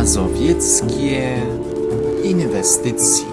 mazowieckie inwestycje.